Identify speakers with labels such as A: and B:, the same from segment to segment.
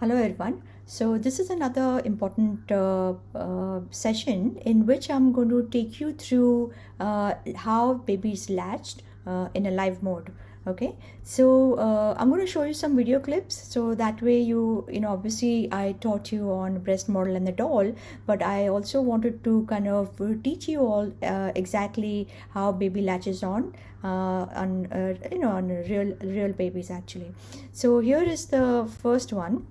A: Hello everyone. So this is another important uh, uh, session in which I'm going to take you through uh, how is latched uh, in a live mode. Okay, so uh, I'm going to show you some video clips. So that way you you know obviously I taught you on breast model and the doll, but I also wanted to kind of teach you all uh, exactly how baby latches on uh, on you know on real real babies actually. So here is the first one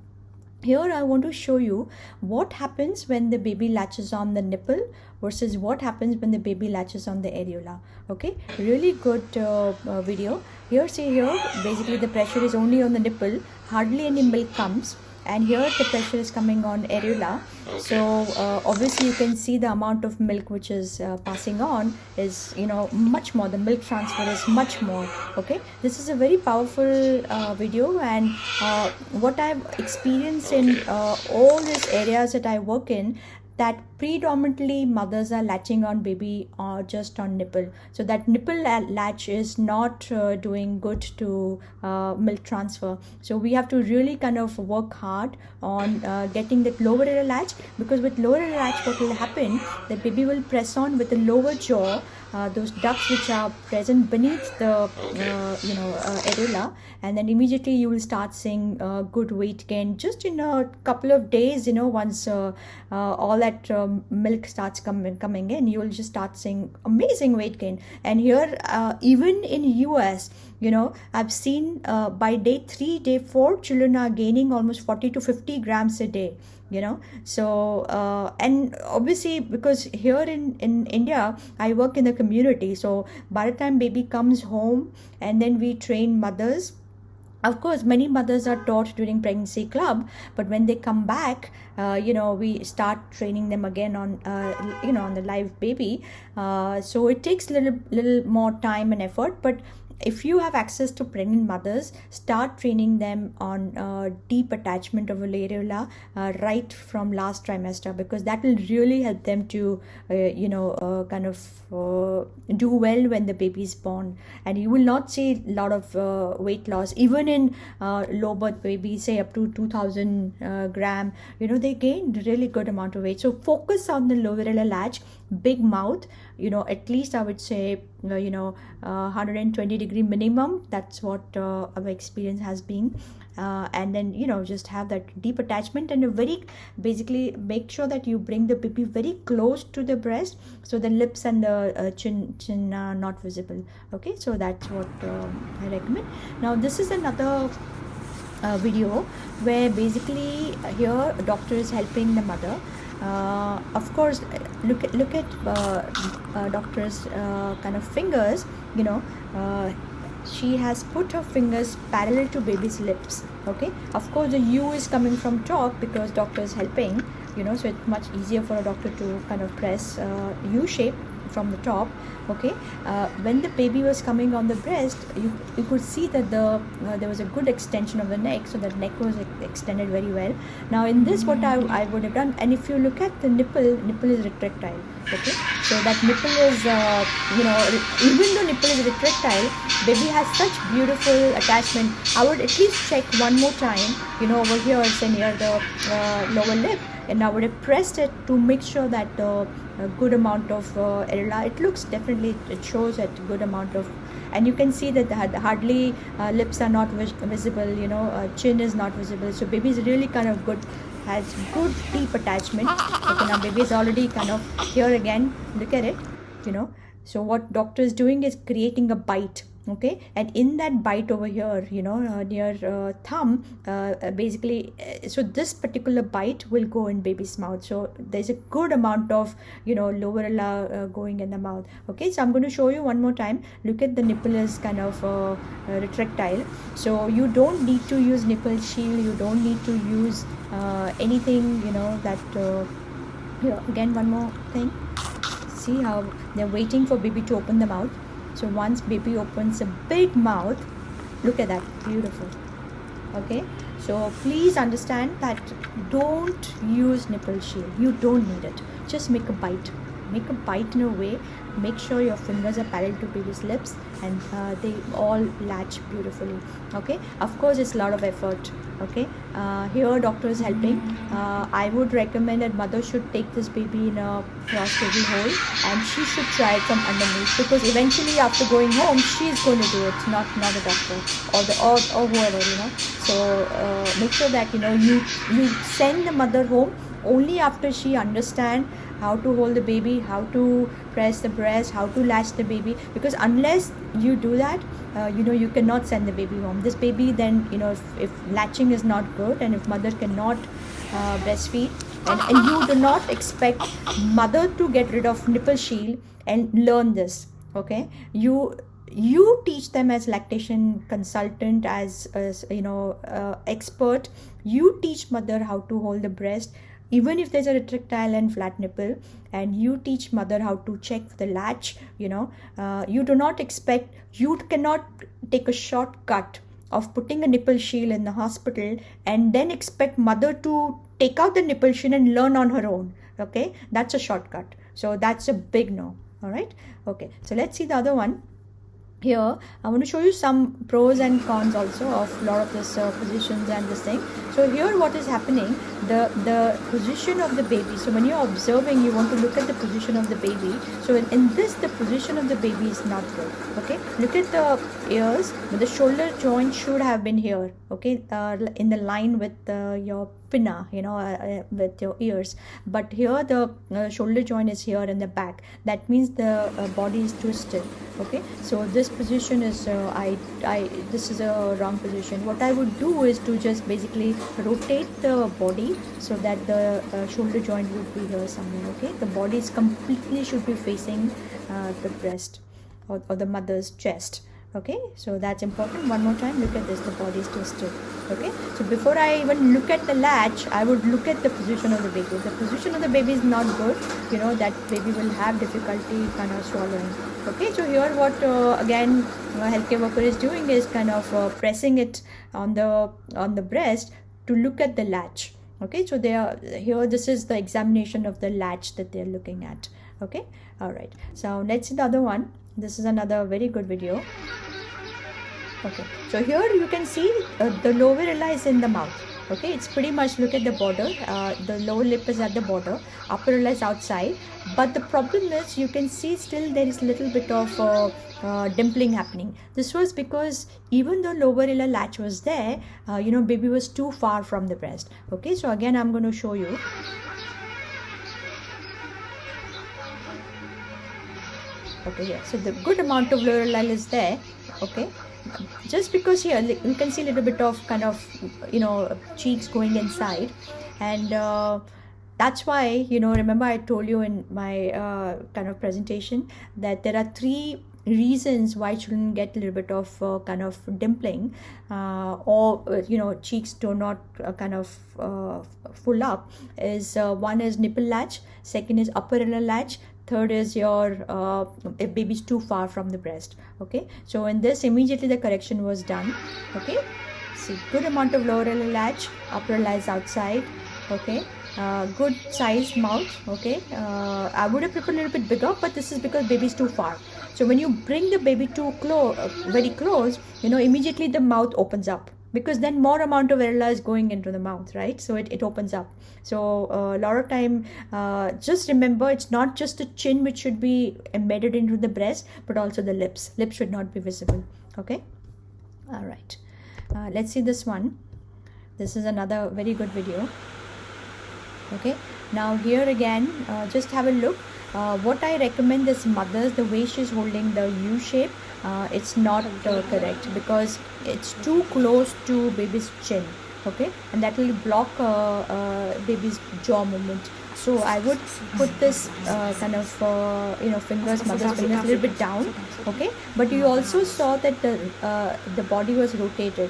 A: here I want to show you what happens when the baby latches on the nipple versus what happens when the baby latches on the areola okay? Really good uh, uh, video. Here see here basically the pressure is only on the nipple. Hardly any milk comes and here the pressure is coming on areola okay. so uh, obviously you can see the amount of milk which is uh, passing on is you know much more. The milk transfer is much more. Okay? This is a very powerful uh, video and uh, what i've experienced in uh, all these areas that i work in that predominantly mothers are latching on baby or just on nipple. So that nipple latch is not uh, doing good to uh, milk transfer. So we have to really kind of work hard on uh, getting that lower latch because with lower latch what will happen the baby will press on with the lower jaw uh, those ducts which are present beneath the uh, you know uh, areola and then immediately you will start seeing uh, good weight gain just in a couple of days you know once uh, uh, all that milk starts coming coming in you will just start seeing amazing weight gain. And here even in us you know i've seen by day 3 day 4 children are gaining almost 40 to 50 grams a day you know. So uh, and obviously because here in in india i work in the community so by the time baby comes home and then we train mothers of course many mothers are taught during pregnancy club but when they come back uh, you know we start training them again on uh, you know on the live baby. Uh, so it takes little little more time and effort but if you have access to pregnant mothers start training them on uh, deep attachment of areola uh, right from last trimester because that will really help them to uh, you know uh, kind of uh, do well when the baby is born. And you will not see a lot of uh, weight loss. Even in low birth babies say up to 2000 gram you know they gain really good amount of weight. So focus on the lower latch big mouth you know at least i would say uh, you know uh, 120 degree minimum. That's what uh, our experience has been. Uh, and then you know just have that deep attachment and a very basically make sure that you bring the baby very close to the breast so the lips and the uh, chin chin are not visible. Okay so that's what i recommend. Now this is another uh, video where basically here a doctor is helping the mother uh, of course look at look at uh, uh, doctor's uh, kind of fingers you know uh, she has put her fingers parallel to baby's lips okay? Of course the u is coming from top because doctor is helping you know so it's much easier for a doctor to kind of press u shape from the top okay? Uh, when the baby was coming on the breast you, you could see that the uh, there was a good extension of the neck so that neck was extended very well. Now in this what I, I would have done and if you look at the nipple nipple is retractile okay? So that nipple is uh, you know even though nipple is retractile baby has such beautiful attachment. I would at least check one more time you know over here say near the uh, lower lip and now would have pressed it to make sure that the a good amount of uh, it looks definitely it shows a good amount of and you can see that the, hardly uh, lips are not vis visible you know uh, chin is not visible. So baby is really kind of good has good deep attachment. Okay now baby is already kind of here again. Look at it you know. So what doctor is doing is creating a bite okay? And in that bite over here you know uh, near uh, thumb uh, uh basically uh, so this particular bite will go in baby's mouth. So there's a good amount of you know lower uh, going in the mouth. Okay? So i'm going to show you one more time. Look at the nipple is kind of retractile. So you don't need to use nipple shield. You don't need to use anything you know that here again one more thing. See how they're waiting for baby to open the mouth so once baby opens a big mouth look at that beautiful. Okay? So please understand that don't use nipple shield. You don't need it. Just make a bite make a bite in a way make sure your fingers are parallel to baby's lips and uh, they all latch beautifully okay? Of course it's a lot of effort okay? Uh, here doctor is helping. Uh, i would recommend that mother should take this baby in a cross baby hole and she should try it from underneath because eventually after going home she's going to do it not not a doctor or the or, or whoever you know? So uh, make sure that you know you you send the mother home only after she understand how to hold the baby how to press the breast how to latch the baby. Because unless you do that uh, you know you cannot send the baby home. This baby then you know if, if latching is not good and if mother cannot uh, breastfeed and, and you do not expect mother to get rid of nipple shield and learn this okay? You you teach them as lactation consultant as, as you know uh, expert. You teach mother how to hold the breast even if there's a retractile and flat nipple and you teach mother how to check the latch you know uh, you do not expect you cannot take a shortcut of putting a nipple shield in the hospital and then expect mother to take out the nipple shield and learn on her own okay? That's a shortcut. So that's a big no all right? Okay so let's see the other one here i want to show you some pros and cons also of lot of this uh, positions and this thing. So here what is happening the the position of the baby so when you're observing you want to look at the position of the baby. So in, in this the position of the baby is not good okay? Look at the ears but the shoulder joint should have been here okay uh, in the line with uh, your pinna you know uh, uh, with your ears. But here the uh, shoulder joint is here in the back. That means the uh, body is twisted. Okay so this position is I, I this is a wrong position. What I would do is to just basically rotate the body so that the shoulder joint would be here somewhere. Okay the body is completely should be facing the breast or, or the mother's chest okay so that's important. One more time look at this the body is twisted. Okay so before i even look at the latch i would look at the position of the baby. The position of the baby is not good you know that baby will have difficulty kind of swallowing. Okay so here what uh, again uh, healthcare worker is doing is kind of uh, pressing it on the on the breast to look at the latch. Okay so they are here this is the examination of the latch that they're looking at. Okay all right. So let's see the other one this is another very good video. Okay. So here you can see uh, the lower ella is in the mouth. Okay. It's pretty much look at the border. Uh, the lower lip is at the border upper ella is outside. But the problem is you can see still there is a little bit of uh, uh, dimpling happening. This was because even though lower ella latch was there uh, you know baby was too far from the breast. Okay. So again i'm going to show you okay yeah. So the good amount of ella is there okay? Just because here you can see a little bit of kind of you know cheeks going inside. And uh, that's why you know remember i told you in my uh, kind of presentation that there are three reasons why children get a little bit of uh, kind of dimpling uh, or uh, you know cheeks do not uh, kind of uh, full up is uh, one is nipple latch second is upper inner latch third is your uh, if baby is too far from the breast okay? So in this immediately the correction was done okay? See good amount of lower latch upper lies outside okay? Uh, good size mouth okay? Uh, i would have preferred a little bit bigger but this is because baby is too far. So when you bring the baby too close uh, very close you know immediately the mouth opens up because then more amount of areola is going into the mouth right? So it, it opens up. So uh, a lot of time uh, just remember it's not just the chin which should be embedded into the breast but also the lips. Lips should not be visible okay? All right. Uh, let's see this one. This is another very good video okay? Now here again uh, just have a look. Uh, what I recommend is mothers the way she's holding the U shape uh, it's not uh, correct? Because it's too close to baby's chin okay? And that will block uh, uh, baby's jaw movement. So I would put this uh, kind of uh, you know fingers mother's fingers a little bit down okay? But you also saw that the the body was rotated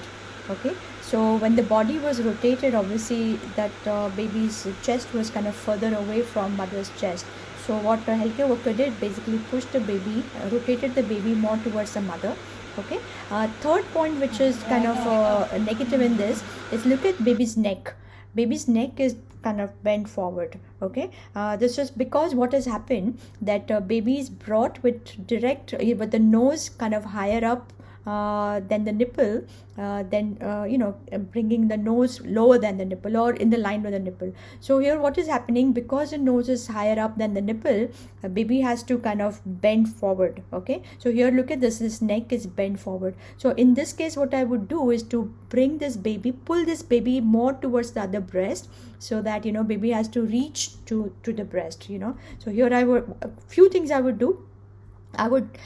A: okay? So when the body was rotated obviously that baby's chest was kind of further away from mother's chest so what healthcare worker did basically pushed the baby, rotated the baby more towards the mother. okay uh, third point which is kind of uh, negative in this is look at baby's neck baby's neck is kind of bent forward okay uh, this is because what has happened that uh, baby is brought with direct with the nose kind of higher up uh, than the nipple, uh, then uh, you know bringing the nose lower than the nipple or in the line with the nipple. So here, what is happening because the nose is higher up than the nipple, a baby has to kind of bend forward. Okay, so here look at this. This neck is bent forward. So in this case, what I would do is to bring this baby, pull this baby more towards the other breast, so that you know baby has to reach to to the breast. You know, so here I would a few things I would do. I would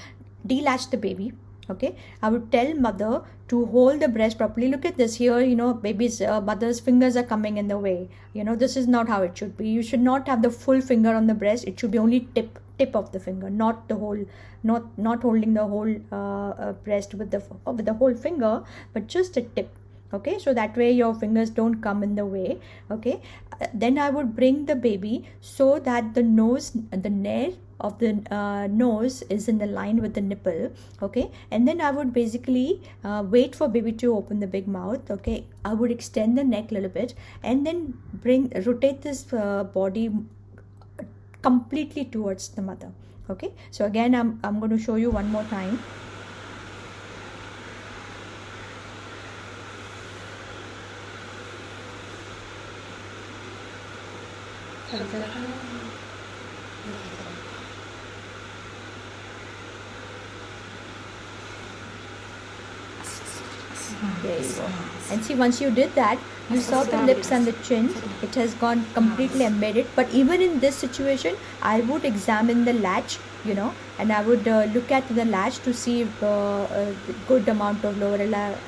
A: delatch the baby okay? I would tell mother to hold the breast properly. Look at this here you know baby's uh, mother's fingers are coming in the way. You know this is not how it should be. You should not have the full finger on the breast. It should be only tip tip of the finger not the whole not not holding the whole uh, uh, breast with the with the whole finger but just a tip. Okay? So that way your fingers don't come in the way. Okay? Uh, then i would bring the baby so that the nose the nair of the uh, nose is in the line with the nipple okay? And then i would basically uh, wait for baby to open the big mouth okay? I would extend the neck a little bit and then bring rotate this uh, body completely towards the mother okay? So again i'm, I'm going to show you one more time There you go. And see, once you did that, you saw the lips and the chin. It has gone completely embedded. But even in this situation, I would examine the latch, you know, and I would uh, look at the latch to see if uh, a good amount of lower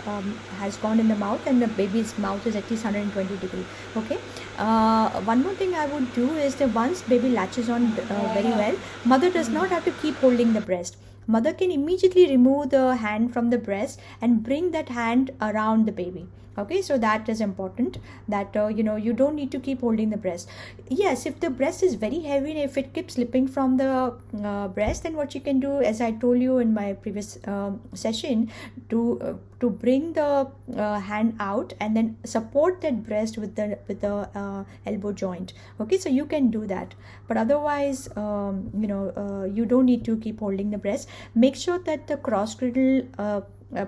A: um, has gone in the mouth and the baby's mouth is at least 120 degree. Okay. Uh, one more thing I would do is that once baby latches on uh, very well, mother does not have to keep holding the breast mother can immediately remove the hand from the breast and bring that hand around the baby okay so that is important that uh, you know you don't need to keep holding the breast. Yes if the breast is very heavy and if it keeps slipping from the uh, breast then what you can do as i told you in my previous um, session to uh, to bring the uh, hand out and then support that breast with the with the uh, elbow joint. Okay so you can do that. But otherwise um, you know uh, you don't need to keep holding the breast. Make sure that the cross cradle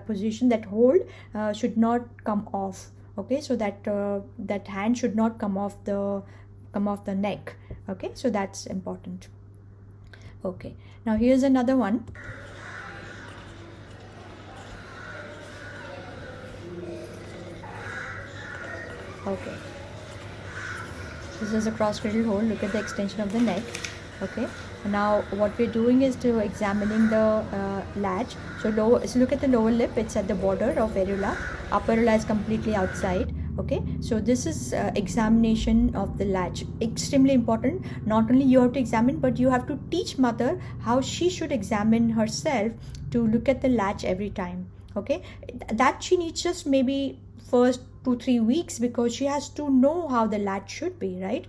A: position that hold uh, should not come off okay? So that uh, that hand should not come off the come off the neck okay? So that's important okay? Now here's another one. Okay. This is a cross cradle hold. Look at the extension of the neck okay now what we're doing is to examining the uh, latch. So low so look at the lower lip. It's at the border of areola. Upper areola is completely outside okay? So this is uh, examination of the latch. Extremely important. Not only you have to examine but you have to teach mother how she should examine herself to look at the latch every time okay? That she needs just maybe first two three weeks because she has to know how the latch should be right?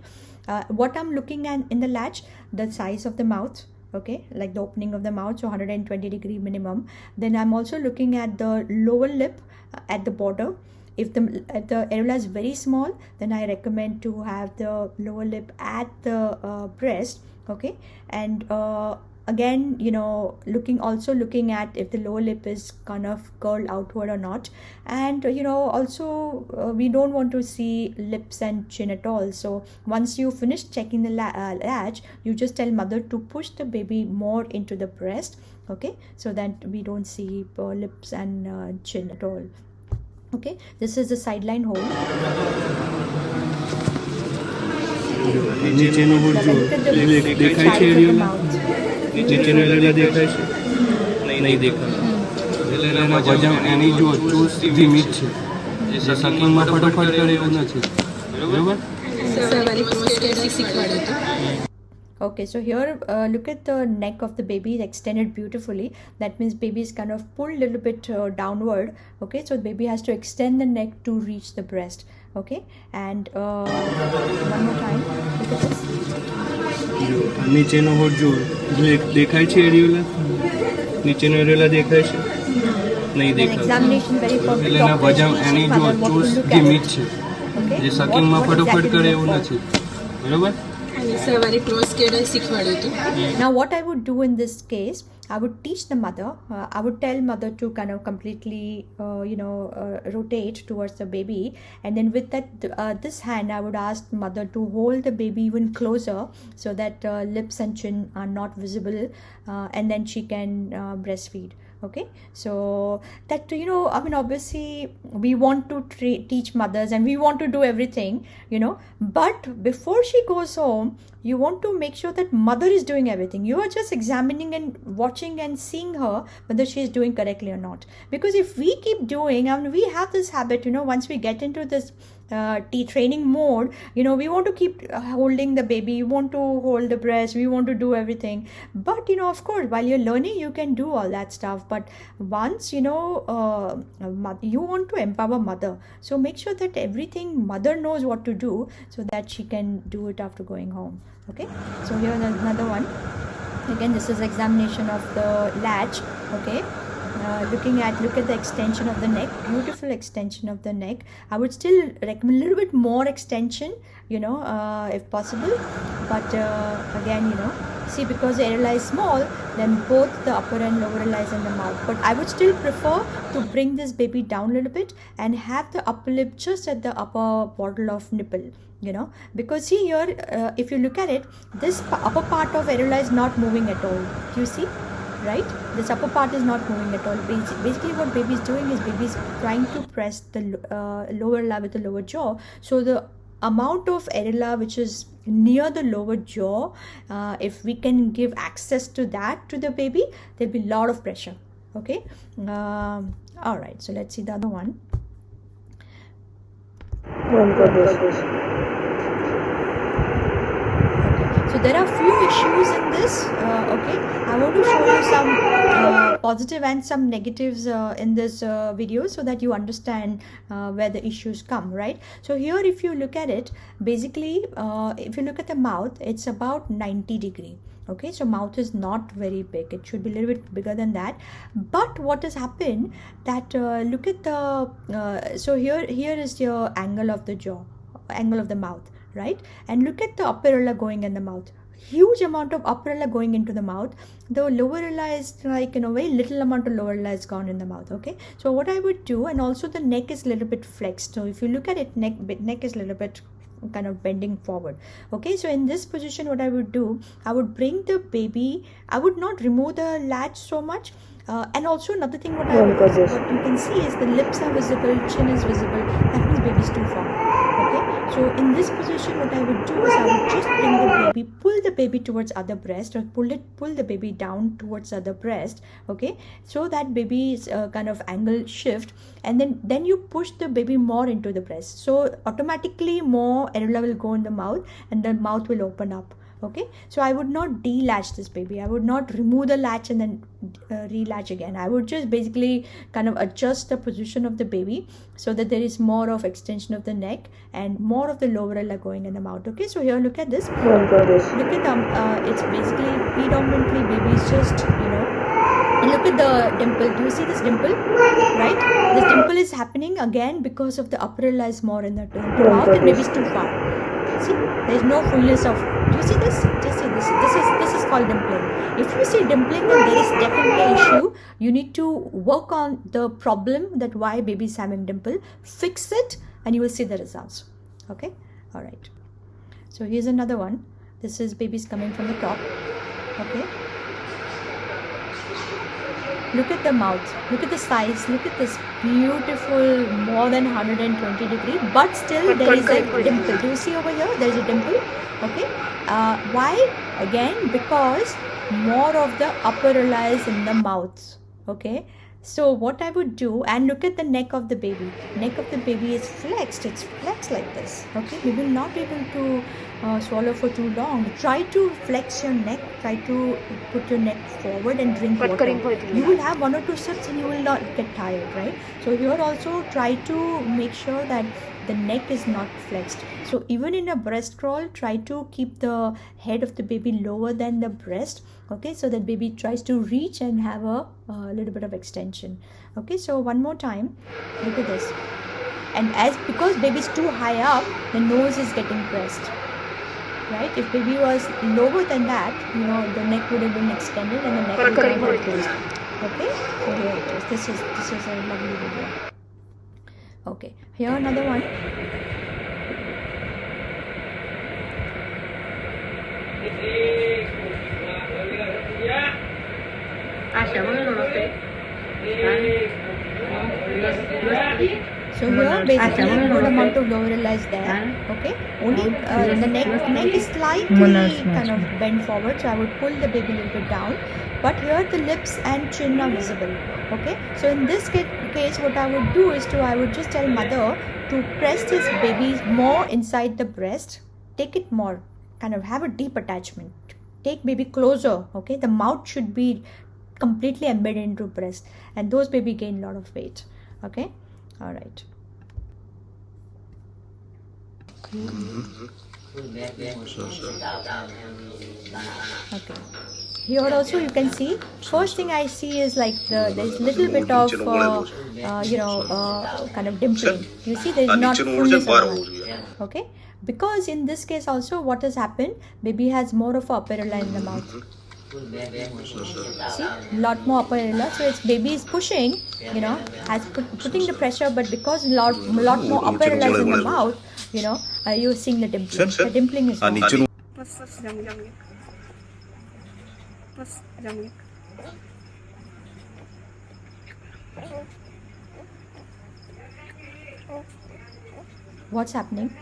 A: Uh, what i'm looking at in the latch the size of the mouth okay? Like the opening of the mouth so 120 degree minimum. Then i'm also looking at the lower lip uh, at the border. If the if the areola is very small then i recommend to have the lower lip at the uh, breast okay? And uh, again you know looking also looking at if the lower lip is kind of curled outward or not and you know also uh, we don't want to see lips and chin at all so once you finish checking the la uh, latch you just tell mother to push the baby more into the breast okay so that we don't see uh, lips and chin at all okay this is the side-lying
B: hold
A: mouth
B: નીચેનો area દેખાય છે નહીં દેખાય એટલે એમાં વજન એની જો choose ધીમી જ છે જે સકિંગમાં ફટોફટ કરે એવું નથી બરાબર
A: Okay, so here uh, look at the neck of the baby it's extended beautifully. That means baby is kind of pulled a little bit uh, downward. Okay, so baby has to extend the neck to reach the breast. Okay, and uh, one more time. Look at this.
B: નીચેનો હોટ જુઓ. એટલે દેખાય છે એરિયોલા નીચેનો એરિયોલા દેખાય છે? નહીં
A: દેખાય
B: એટલે એના વજન એની જો ચોસ ધીમી છે. જે સકિંગમાં ફટોફટ કરે એવું નથી. બરોબર?
C: સવારે ક્રોસ કેડલ શીખવાડ્યું હતું.
A: ના what I would do in this case I would teach the mother. Uh, I would tell mother to kind of completely, uh, you know, uh, rotate towards the baby, and then with that, uh, this hand, I would ask mother to hold the baby even closer so that uh, lips and chin are not visible, uh, and then she can breastfeed. Okay, so that you know, I mean, obviously, we want to teach mothers and we want to do everything, you know, but before she goes home, you want to make sure that mother is doing everything. You are just examining and watching and seeing her whether she is doing correctly or not. Because if we keep doing I mean, we have this habit you know once we get into this uh, tea training mode you know we want to keep uh, holding the baby. We want to hold the breast. We want to do everything. But you know of course while you're learning you can do all that stuff. But once you know uh, you want to empower mother. So make sure that everything mother knows what to do so that she can do it after going home okay? So here is another one. Again this is examination of the latch. Okay? Uh, looking at look at the extension of the neck. Beautiful extension of the neck. I would still recommend a little bit more extension you know uh, if possible. But uh, again you know see because the area is small then both the upper and lower lies in the mouth. But i would still prefer to bring this baby down a little bit and have the upper lip just at the upper bottle of nipple you know because see here uh, if you look at it this upper part of areola is not moving at all. You see? Right? This upper part is not moving at all. Basically what baby is doing is baby is trying to press the uh, lower layer with the lower jaw. So the amount of areola which is near the lower jaw uh, if we can give access to that to the baby there'll be a lot of pressure. Okay? Um, all right. So let's see the other one so there are few issues in this. Uh, okay, I want to show you some uh, positive and some negatives uh, in this uh, video so that you understand uh, where the issues come. Right. So here, if you look at it, basically, uh, if you look at the mouth, it's about 90 degree. Okay, so mouth is not very big. It should be a little bit bigger than that. But what has happened that look at the so here here is your angle of the jaw angle of the mouth right? And look at the upper areola going in the mouth. Huge amount of upper areola going into the mouth. The lower areola is like you know very little amount of lower areola is gone in the mouth okay? So what i would do and also the neck is a little bit flexed. So if you look at it neck bit- neck is a little bit kind of bending forward okay? So in this position what i would do i would bring the baby i would not remove the latch so much. Uh, and also another thing what, I, what you can see is the lips are visible chin is visible that means baby is too far so in this position what i would do is i would just bring the baby pull the baby towards other breast or pull it pull the baby down towards other breast okay? So that baby is uh, kind of angle shift and then then you push the baby more into the breast. So automatically more areola will go in the mouth and the mouth will open up okay? So i would not delatch this baby. I would not remove the latch and then uh, relatch again. I would just basically kind of adjust the position of the baby so that there is more of extension of the neck and more of the lower going in the mouth. Okay? So here look at this. Look at them uh, it's basically predominantly baby is just you know and look at the dimple. Do you see this dimple? Right? This dimple is happening again because of the upper is more in the, in the mouth and maybe it's too far see there's no fullness of do you see this? Do you see this this is this is called dimpling. If you see dimpling then there is definitely an issue you need to work on the problem that why baby is having dimple fix it and you will see the results. Okay? All right. So here's another one. This is babies coming from the top. Okay look at the mouth. Look at the size. Look at this beautiful more than 120 degree but still there is a dimple. Do you see over here? There is a dimple. Okay. Uh, why? Again because more of the upper lies in the mouth. Okay so what i would do and look at the neck of the baby. Neck of the baby is flexed. It's flexed like this okay? We will not be able to uh, swallow for too long. Try to flex your neck. Try to put your neck forward and drink water. You will have one or two sips and you will not get tired right? So here also try to make sure that the neck is not flexed. So even in a breast crawl try to keep the head of the baby lower than the breast okay? So that baby tries to reach and have a, a little bit of extension okay? So one more time look at this. And as because baby is too high up the nose is getting pressed right? If baby was lower than that you know the neck would have been extended and the neck would have been closed okay? So here it is. This is this is a lovely video okay here another one So here basically good amount of glorilla is there. Okay. Only uh, the neck neck is slightly kind of bent forward, so I would pull the baby a little bit down. But here the lips and chin are visible. Okay. So in this case, what I would do is to I would just tell mother to press this baby more inside the breast. Take it more. Kind of have a deep attachment. Take baby closer. Okay. The mouth should be completely embedded into breast, and those baby gain a lot of weight. Okay. All right. Mm-hmm. Mm-hmm. Okay. Here also you can see. First thing I see is like the there's little bit of uh, uh, you know uh, kind of dimpling. You see there is not fullness of the. Okay. Because in this case also what has happened, baby has more of a upper areola in the mouth. See, lot more upper areola. So its baby is pushing, you know, has put, putting the pressure, but because lot lot more upper areola is in the mouth, you know, uh, you're seeing the dimpling. The dimpling is
D: plus.
A: What's happening?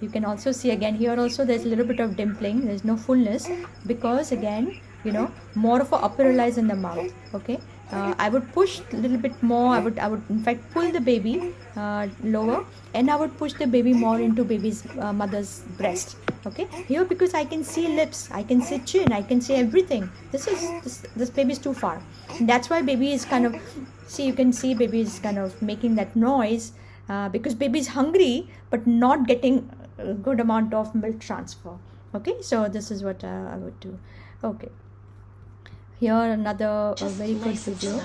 A: You can also see again here also there's a little bit of dimpling. There's no fullness because again, you know, more of a upper lies in the mouth. Okay. Uh, I would push a little bit more. I would, I would in fact pull the baby uh, lower, and I would push the baby more into baby's uh, mother's breast okay? Here because i can see lips i can see chin i can see everything. This is this, this baby is too far. That's why baby is kind of see you can see baby is kind of making that noise uh, because baby is hungry but not getting a good amount of milk transfer. Okay? So this is what uh, i would do. Okay here another a very good video.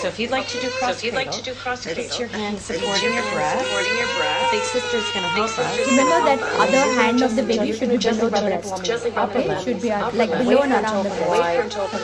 E: So if you'd like to do cross
F: So if you'd like to do cross
E: it's your hand supporting your breast.
F: Supporting your breast.
E: Big sister's gonna help us.
A: remember that other hand of the baby should be below the breast.
F: Gently rub
A: okay it should be uh, like below and around the breast.
F: Wait for him open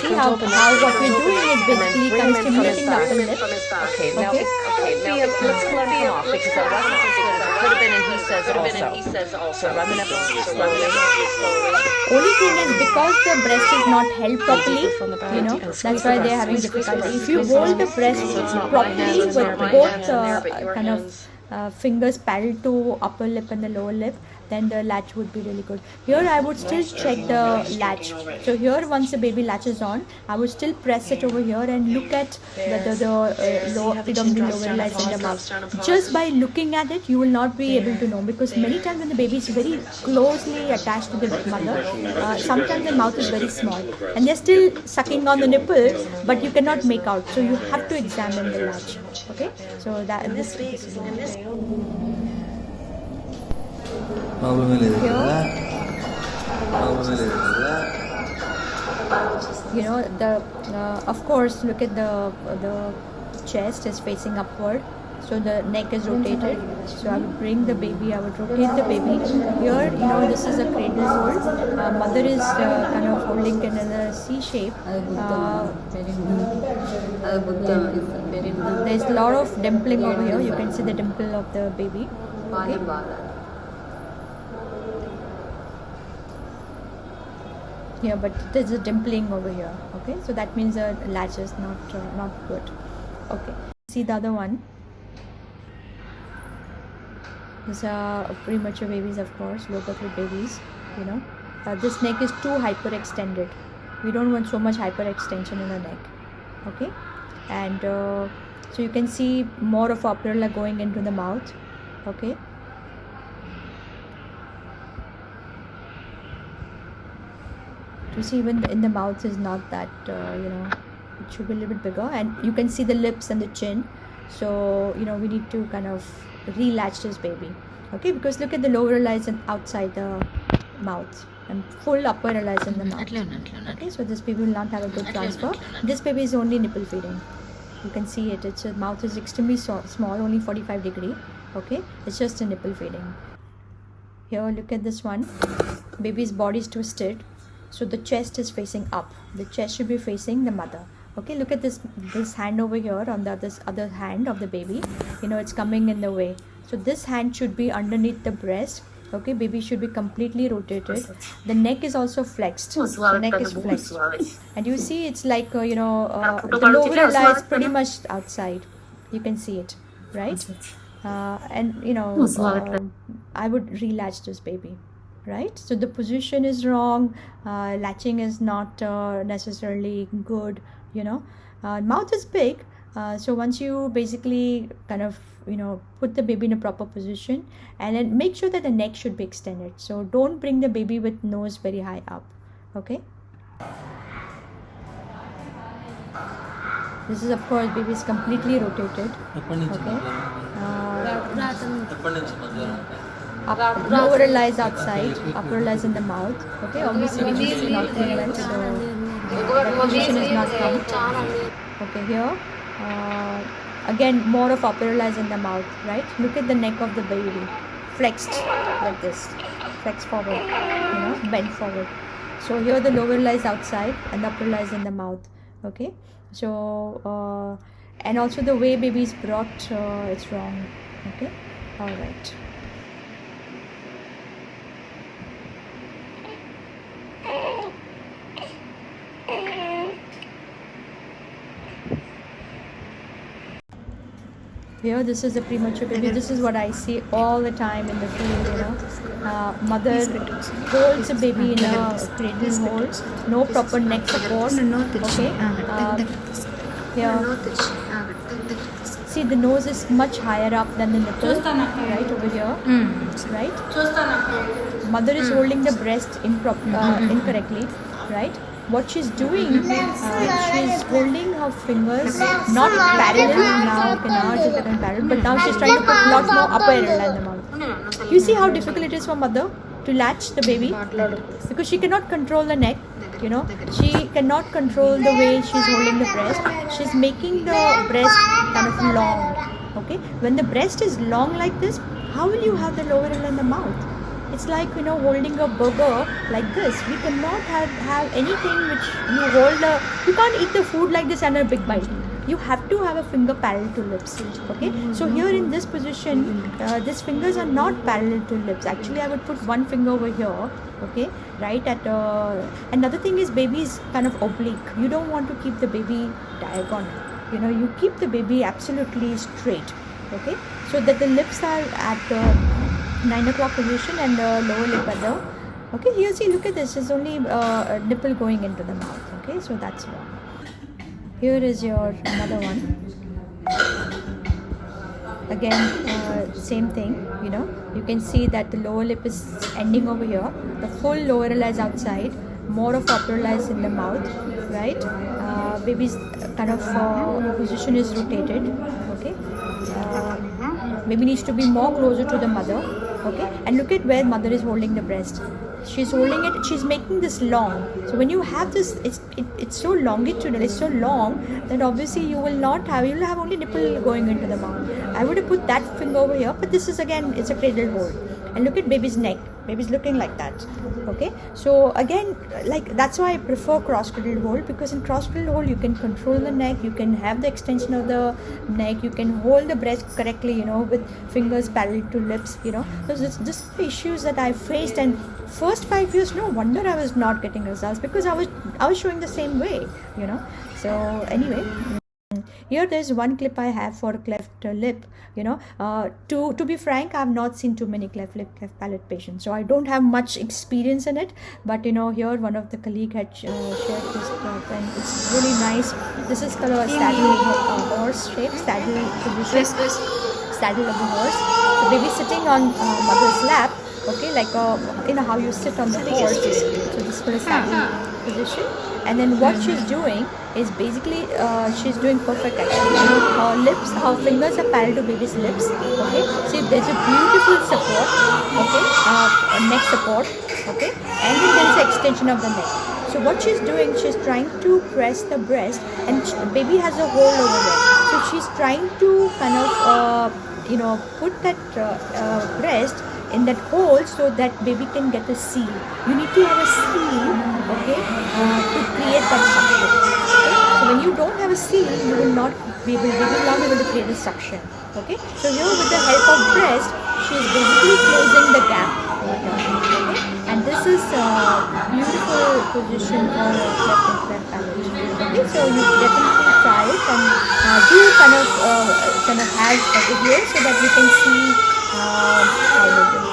A: see how, how what we're doing is basically kind of stimulating the upper lip
F: From his thigh.
E: Okay, now
A: Okay.
E: okay, now let's let him come off because that wasn't as good as it could have been, and he says
F: Could have been, he
E: also.
F: says also.
E: So rub it up slowly.
F: So rub it up slowly.
A: only thing is because the breast is not held properly
E: from the back
A: you know that's why they're having difficulty if you hold the
E: the
A: breast
E: So it's not my
A: properly with both
F: hands in there,
A: uh, kind of uh, fingers parallel to upper lip and the lower lip then the latch would be really good. Here i would still check the latch. So here once the baby latches on i would still press it over here and look at whether the uh, low predominantly lower lies in the mouth just by looking at it you will not be able to know because many times when the baby is very closely attached to the mother uh, sometimes the mouth is very small and they're still sucking on the nipple but you cannot make out. So you have to examine the latch. Okay? So that this, this you know the of course look at the the chest is facing upward. So the neck is rotated. So I would bring the baby I would rotate the baby here. You know this is a cradle hold. Uh, mother is uh, kind of holding another C shape. Uh, uh there's a lot of dimpling over here. You can see the dimple of the baby. Okay. Here but there's a dimpling over here okay? So that means the latch is not uh, not good. Okay see the other one? These are premature babies of course birth babies you know? Uh, this neck is too hyperextended. We don't want so much hyperextension in the neck okay? And uh, so you can see more of upper going into the mouth okay to see even in the mouth is not that uh, you know it should be a little bit bigger. And you can see the lips and the chin. So you know we need to kind of relatch this baby. Okay because look at the lower lies and outside the mouth. And full upper lies in the mouth. Okay so this baby will not have a good transfer. this baby is only nipple feeding. You can see it. Its mouth is extremely small only 45 degree. Okay it's just a nipple feeding. Here look at this one. Baby's body is twisted so the chest is facing up. The chest should be facing the mother. Okay look at this this hand over here on the this other hand of the baby. You know it's coming in the way. So this hand should be underneath the breast. Okay baby should be completely rotated. The neck is also flexed. The neck is flexed. And you see it's like uh, you know uh, the lower lies pretty much outside. You can see it right? Uh, and you know uh, i would relatch this baby right? So the position is wrong uh, latching is not uh, necessarily good you know? Uh, mouth is big uh, so once you basically kind of you know put the baby in a proper position and then make sure that the neck should be extended. So don't bring the baby with nose very high up okay? This is of course baby is completely rotated okay? Upper lies outside, upper lies in the mouth. Okay, obviously nutrition is not coming so nutrition is not coming. Okay, here uh, again more of upper lies in the mouth, right? Look at the neck of the baby, flexed like this, flexed forward, you know, bent forward. So here the lower lies outside and upper lies in the mouth. Okay, so uh, and also the way baby is brought, uh, it's wrong. Okay, all right. Here, this is a premature baby. This is what I see all the time in the field. You know, uh, mother holds a baby in a cradle hold, no proper neck support. Okay. Uh, here, see the nose is much higher up than the nipple, right over here, right? Mother is holding the breast improp- uh, incorrectly, right? What she's doing, uh, she's holding her fingers not parallel now. Okay, now she's getting parallel, but now she's trying to put lot more upper in the mouth. You see how difficult it is for mother to latch the baby because she cannot control the neck. You know, she cannot control the way she's holding the breast. She's making the breast kind of long. Okay, when the breast is long like this, how will you have the lower end in the mouth? It's like you know holding a burger like this. We cannot have, have anything which you hold a. You can't eat the food like this and a big bite. You have to have a finger parallel to lips. Okay. So here in this position, uh, these fingers are not parallel to lips. Actually, I would put one finger over here. Okay. Right at. Uh, another thing is baby is kind of oblique. You don't want to keep the baby diagonal. You know you keep the baby absolutely straight. Okay. So that the lips are at. Uh, 9 o'clock position and the lower lip at the okay here see look at this. There's only uh, nipple going into the mouth okay? So that's wrong. Here is your another one. Again uh, same thing you know? You can see that the lower lip is ending over here. The full lower lip lies outside. More of upper lies in the mouth right? Uh, baby's kind of uh, position is rotated okay? Uh, baby needs to be more closer to the mother okay? And look at where mother is holding the breast. She's holding it she's making this long. So when you have this it's it, it's so longitudinal it's so long that obviously you will not have you will have only nipple going into the mouth. I would have put that finger over here but this is again it's a cradle hold and look at baby's neck. Baby's looking like that. Okay? So again like that's why i prefer cross cradle hold because in cross cradle hold you can control the neck you can have the extension of the neck you can hold the breast correctly you know with fingers parallel to lips you know. So this this issues that i faced and first five years no wonder i was not getting results because i was i was showing the same way you know. So anyway here there's one clip i have for cleft uh, lip you know. Uh, to to be frank i've not seen too many cleft lip cleft palate patients so i don't have much experience in it. But you know here one of the colleague had uh, shared this clip and it's really nice. This is color saddle uh, horse shape saddle position saddle of the horse. The baby sitting on uh, mother's lap Okay, like uh, you know how you sit on the horse. So this is a saddle position. And then what she's doing is basically uh, she's doing perfect actually. Her lips, her fingers are parallel to baby's lips. Okay, see there's a beautiful support. Okay, uh, neck support. Okay, and then there's the extension of the neck. So what she's doing, she's trying to press the breast, and sh- baby has a hole over there. So she's trying to kind of, uh, you know, put that uh, uh, breast in that hole so that baby can get a seal. You need to have a seal, okay, uh, to create that suction. Okay? So when you don't have a seal, you will not be able, baby will not be able to create the suction. Okay. So here with the help of breast, she is basically closing the gap. Okay. And this is a beautiful position for a palate. Okay. So you definitely try it and uh, do kind of uh, kind of have a video so that you can see uh, how it is.